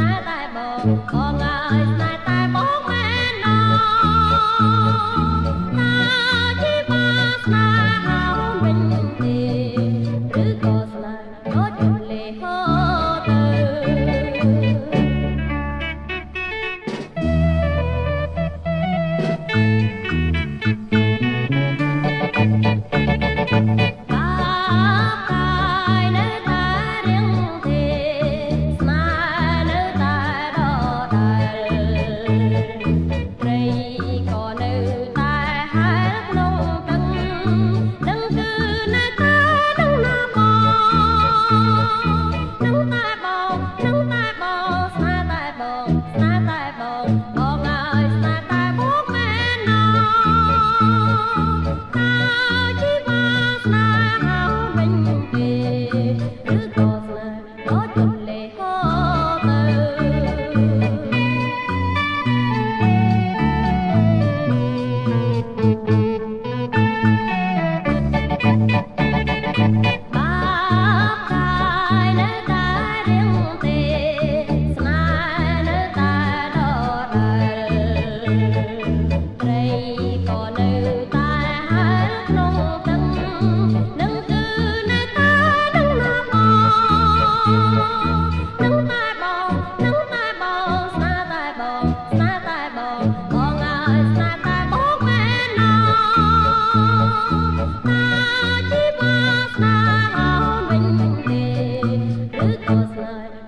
តែបងបងអើយស្នេហ៍តែ ឬក៏ស្នេ but